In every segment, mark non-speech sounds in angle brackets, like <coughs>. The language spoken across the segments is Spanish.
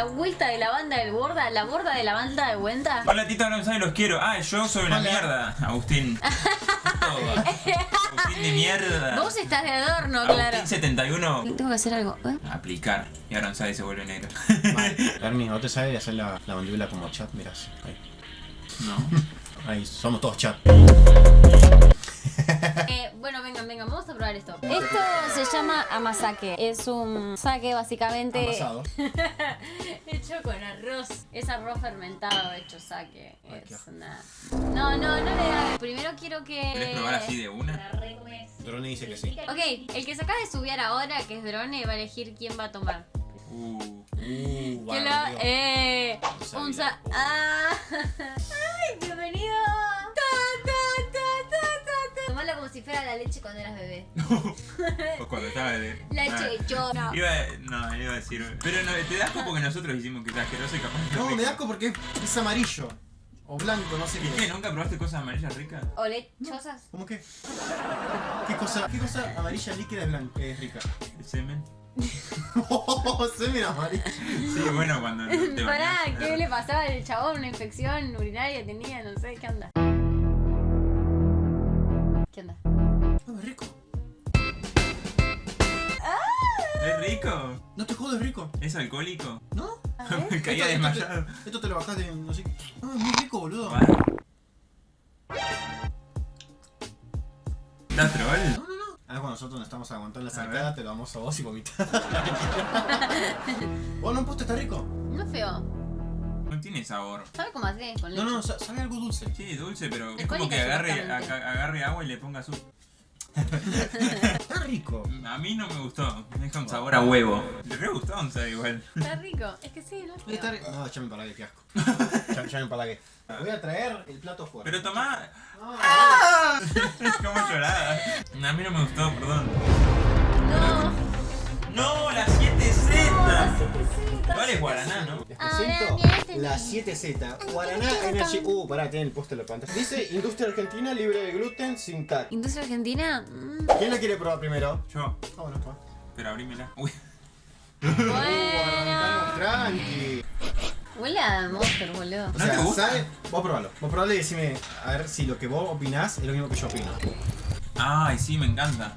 La vuelta de la banda del borda, la borda de la banda de vuelta. Hola Tito González, los quiero. Ah, yo soy una mierda. Agustín. <laughs> Agustín de mierda. Vos estás de adorno, claro. Agustín 71. Tengo que hacer algo. ¿eh? Aplicar. Y ahora González se vuelve negro. Hermi, <laughs> ¿no te sabes hacer la, la mandíbula como chat? Mirás. Ahí. No. Ahí, somos todos chat. Esto. Esto se llama amasake. Es un sake básicamente Amasado. <laughs> hecho con arroz. Es arroz fermentado hecho. Ay, qué Es una... No, no, no le hagas. Primero quiero que... ¿Querés probar así de una? Drone dice que sí. Ok, el que se acaba de subir ahora, que es Drone, va a elegir quién va a tomar. Uh. Uh, Que lo- eh, sabía. un sa ah. <laughs> Ay, bienvenido. Fuera la leche cuando eras bebé. <laughs> O cuando estaba de. <laughs> Leche de chorro. Iba no, iba a decir. Pero no, te das porque nosotros hicimos que está asqueroso y capaz. No, rico. me da asco porque es amarillo. O blanco, no sé ¿Y qué. qué? ¿Nunca probaste cosas amarillas ricas? ¿O lechosas? ¿Cómo qué? ¿Qué cosa, qué cosa amarilla líquida es, blanca, es rica? ¿El semen? <laughs> Oh, semen amarillo. Sí, bueno, cuando te Pará, bañás, ¿qué le pasaba al chabón? ¿Una infección urinaria tenía? No sé, ¿qué onda? No, es rico. ¿Es rico? No te jodas, es rico. ¿Es alcohólico? ¿No? <laughs> Me caía Esto- esto te- desmayado. Esto te lo bajás de no sé qué. No, es muy rico, boludo. Vale. ¿Da troll? No, no, no. Ahora cuando nosotros nos estamos aguantando la sacada, te lo damos a vos y vomitas. <laughs> ¿Vos no puesto está rico? No es feo. No tiene sabor. ¿Sabe cómo así? Con leche. No, no, sa- sabe algo dulce. Sí, dulce, pero es como que agarre, agarre agua y le ponga azúcar. Está rico. A mí no me gustó. Me deja un sabor a huevo. Le re gustó, o sea, igual. Está rico. Es que sí, no es Voy a feo. estar... No, ya me empalagué, qué asco. <laughs> ya, ya me empalagué. Voy a traer el plato fuera. Pero tomá. No, <laughs> ¿Cómo lloraba? A mí no me gustó, perdón. No. No, la 7Z. No, ¿Cuál es Guaraná, no? Les presento viene la este 7Z Guaraná Energy. Uh, pará, tiene el póster en la pantalla. Dice Industria Argentina libre de gluten sin TAC. ¿Industria Argentina? Mm, ¿Quién la quiere probar primero? Yo. Ah, bueno, pues. Pero abrímela. Uy. <laughs> Bueno. Tranqui. Huele a Monster, boludo. O ¿No sea, te gusta? ¿sabe? Vos probalo. Vos probalo y decime a ver si lo que vos opinás es lo mismo que yo opino. Ay, sí, me encanta.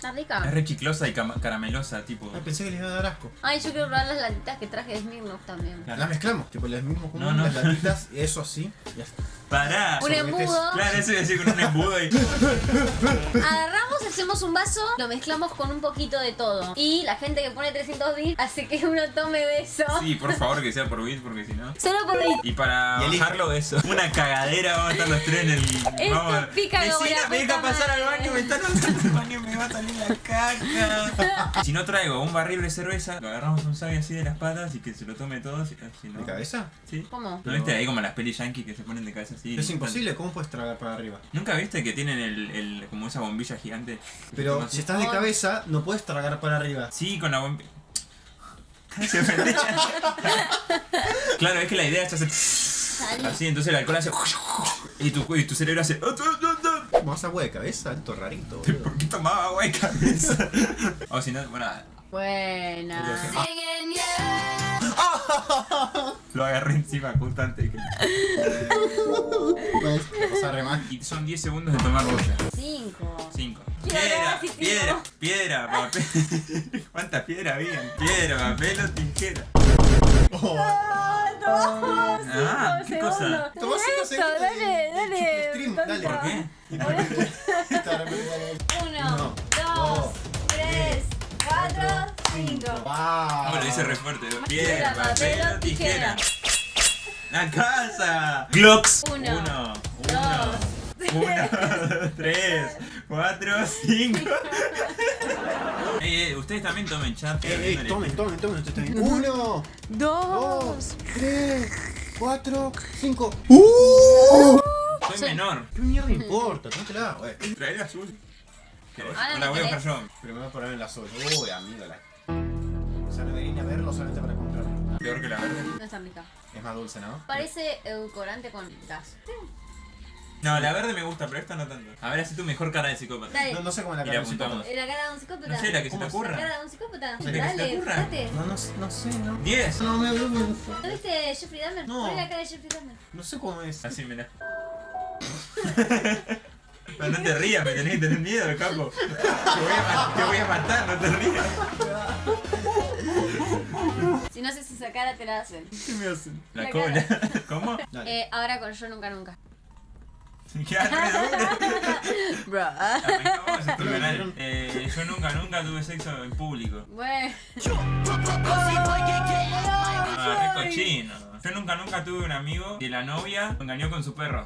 Está Es rica. re chiclosa y caramelosa, tipo. Ay, pensé que les iba a dar asco. Ay, yo quiero probar las latitas que traje de Smirnoff también. Las mezclamos, tipo las mismas como No, no. las latitas, eso así. Ya está. Pará. Un embudo. Claro, eso iba a decir con un embudo y. Agarramos, hacemos un vaso, lo mezclamos con un poquito de todo. Y la gente que pone 300 bits hace que uno tome de eso. Sí, por favor, que sea por bit, porque si no. Solo por bit. Y para Y bajarlo eso. Una cagadera, vamos a estar los tres en el. Esto vamos, pica Vecina, me deja pasar al madre. baño, me están usando el baño, me va a salir la caca. si no traigo un barril de cerveza, lo agarramos un sabio así de las patas y que se lo tome todo. Si, si no, ¿De cabeza? Sí. ¿Cómo? ¿No viste ahí como las pelis yankee que se ponen de cabeza así? Es imposible, ¿cómo puedes tragar para arriba? ¿Nunca viste que tienen el, el como esa bombilla gigante? Pero si estás de cabeza, no puedes tragar para arriba. Sí, con la <laughs> bombilla. Se claro, es que la idea es hacer así, entonces el alcohol hace y tu, y tu cerebro hace Más agua de cabeza, alto rarito, boludo. ¿Por qué tomaba agua de cabeza? o si no, bueno, Buena. <laughs> lo agarré encima justo antes que... <laughs> Remar. Y son 10 segundos de tomar boya. 5. 5. Piedra, Piedra, piedra, papel. <laughs> ¿Cuántas piedras habían? Piedra, papel o tijera. Ah, ¿qué cosa? Toma cinco segundos Dale, dale. stream, dale. ¿Por qué? <laughs> Uno, Uno, dos, dos, tres, cuatro, cinco. ¡Wow! ¿Cómo lo dice re fuerte? Piedra, Piedra, papel o tijera. tijera. ¡La casa! Glocks. Uno, Uno. dos, Uno, tres, cuatro, cinco. <laughs> Ey, ey, ustedes también tomen chat. Ey, ey, tomen, tomen, tomen, esto está bien. Uno, <laughs> dos, tres, cuatro, cinco. Soy menor. ¿Qué mierda importa? Tómatela, güey. Trae la azul. Ahora La voy a buscar querés. yo. Pero me voy a poner en la azul. Uy, amigo, la. O sea, no me vine a verlo solamente para comprarlo. Peor que la verde. No está rica. Es más dulce, ¿no? Parece edulcorante con gas. No, la verde me gusta, pero esta no tanto. A ver, hace tu mejor cara de psicópata. Dale. No, no sé cómo la Y le cara de un psicópata. La cara de un psicópata. No sé, la que se ¿Cómo te es? La ocurra. cara de un psicópata. La que se te Dale, ocurra. fíjate. No, no, no sé, no. 10. No, me ¿No viste Jeffrey Dahmer? No. Ponle la cara de Jeffrey Dahmer. No sé cómo es. Así, mira. <laughs> Pero no te rías, me tenés que tener miedo, capo. Te voy a, te voy a matar, no te rías. Si no haces esa cara, te la hacen. ¿Qué me hacen? La La cola. <laughs> ¿Cómo? Dale. Eh, ahora con Yo Nunca Nunca. Bro. Este. Eh, yo nunca, nunca tuve sexo en público. Bueno. Ah, re cochino. Yo nunca, nunca tuve un amigo que la novia lo engañó con su perro.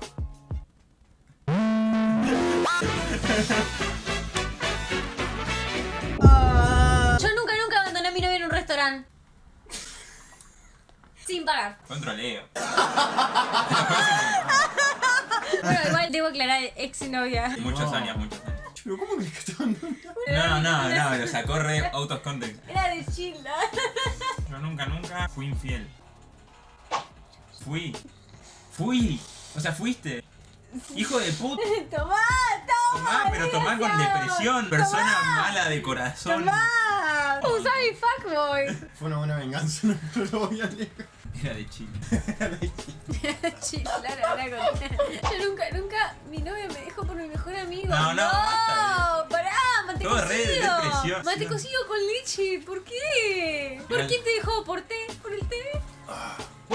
Yo nunca, nunca abandoné a mi novia en un restaurante. Sin pagar. Controleo. Bueno, igual debo aclarar ex novia. Muchos No. años, muchos años. Pero ¿cómo que estaban No, no, no, lo sacó re out of context. Era de Chila. Yo nunca, nunca fui infiel. Fui. Fui. O sea, fuiste. Hijo de puta. <laughs> Tomá, toma. Tomá, pero tomá con desgraciado. depresión. Persona mala de corazón. Tomá. Usá mi fuckboy. Fue una buena venganza, <laughs> no, no lo voy a negar. Era de Chile. <laughs> Chila, ahora con... <laughs> Yo nunca, nunca, mi novia me dejó por mi mejor amigo. No, no, basta. pará, mate Todo re de cocido. depresión. Mate cocido con leche, ¿por qué? ¿Por Era- qué te dejó? ¿Por té? ¿Por el té?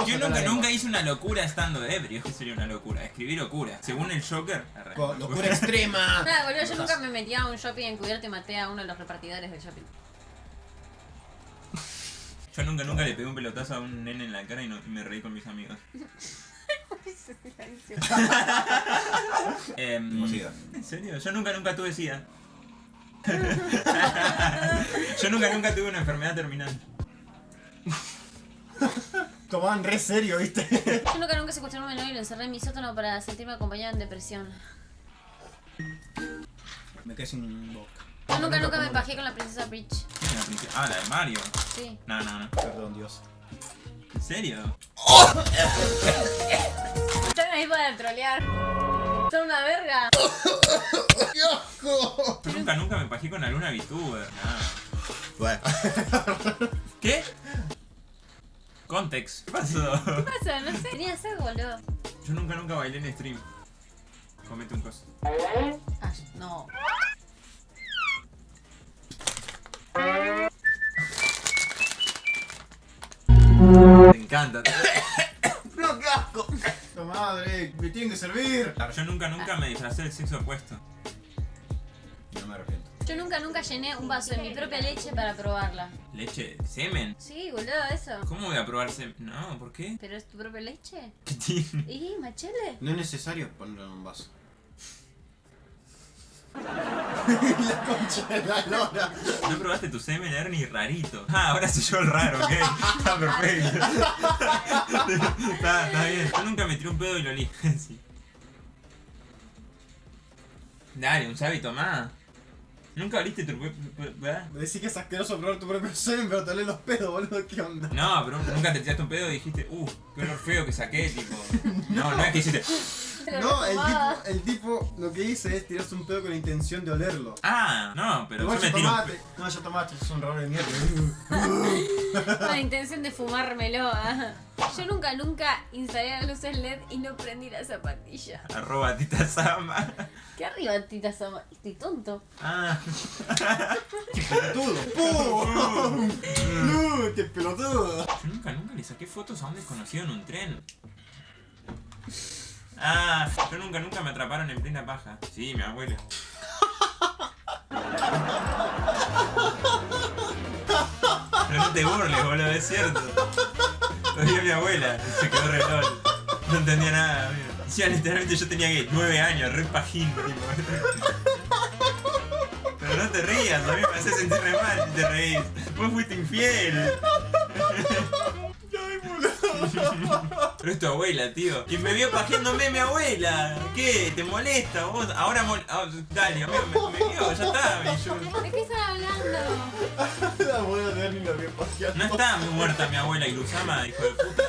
Yo nunca, nunca hice una locura estando ebrio. ¿Qué sería una locura? Escribir locura. Según el Joker. Locura extrema. Nada, boludo, yo nunca me metí a un shopping encubierto y maté a uno de los repartidores del shopping. Yo nunca, nunca le pegué un pelotazo a un nene en la cara y, no, y me reí con mis amigos. <laughs> Sida. ¿En serio? Yo nunca, nunca tuve sida. <laughs> Yo nunca, nunca tuve una enfermedad terminal. Tomaban re serio, ¿viste? Yo nunca, nunca secuestré a un menor y lo encerré en mi sótano para sentirme acompañada en depresión. Me quedé sin boca. Yo nunca, nunca me pajé con la princesa Bridge. ¿Quién es la princesa? Ah, la de Mario. Sí. No, no, no. Perdón, Dios. ¿En serio? Están ahí para trolear. Son una verga. ¡Qué asco! Yo nunca, nunca me pajé con alguna VTuber. Nada. Bueno. <laughs> ¿Qué? Context. ¿Qué pasó? ¿Qué pasa? No sé. Tenía sed, boludo. Yo nunca, nunca bailé en stream. Comete un coso. Ah, no. Me encanta. <coughs> ¡No, qué asco! ¡La madre! ¡Me tienen que servir! Yo nunca, nunca me disfracé del sexo opuesto. No me arrepiento. Yo nunca, nunca llené un vaso de mi propia leche para probarla. ¿Leche? ¿Semen? Sí, boludo, eso. ¿Cómo voy a probar semen? No, ¿por qué? ¿Pero es tu propia leche? ¿Qué tiene? ¿Y machele? No es necesario ponerlo en un vaso. <laughs> la concha de la lora. ¿No probaste tu semen, Ernie? Rarito. Ah, ahora soy yo el raro, ok. Está perfecto. está, está bien. Yo nunca me tiré un pedo y lo olí. <laughs> sí. Dale, un sábito más. ¿Nunca oliste tu. ¿verdad? Decís que es asqueroso probar tu propio semen, pero te olés los pedos, boludo. ¿Qué onda? No, pero nunca te tiraste un pedo y dijiste, uh, qué olor feo que saqué, tipo. No, no es que hiciste. No, el tipo, el tipo lo que hice es tirarse un pedo con la intención de olerlo. Ah, no, pero Igual yo me tiro. un tomate. No, ya tomaste, es un raro de mierda. <laughs> Con la intención de fumármelo. ah. Yo nunca, nunca instalé las luces LED y no prendí la zapatilla. pe- Arroba tita sama. ¿Qué arriba, tita Sama? Estoy tonto. Ah. <laughs> ¡Qué pelotudo! ¡Pum! <laughs> ¡No, qué pelotudo! Yo nunca, nunca le saqué fotos a un desconocido en un tren. Ah, yo nunca, nunca me atraparon en plena paja. Sí, mi abuela. Pero no te burles, boludo, es cierto. Todavía mi abuela se quedó re lol. No entendía nada, amigo. Encima, literalmente yo tenía que 9 años, re pajín, tipo. Pero no te rías, a mí me hace sentir re mal si te reís. Vos fuiste infiel. Pero es tu abuela, tío. Y me vio pajeándome mi abuela. ¿Qué? ¿Te molesta vos? Ahora mol... ah, dale, amigo, me, me vio, ya está. yo- ¿De qué estás hablando? <laughs> La abuela de Ernie la vio paseando. No está muerta mi abuela Ilusama, hijo de puta.